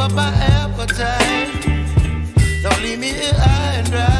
up my appetite. Don't leave me here high and dry.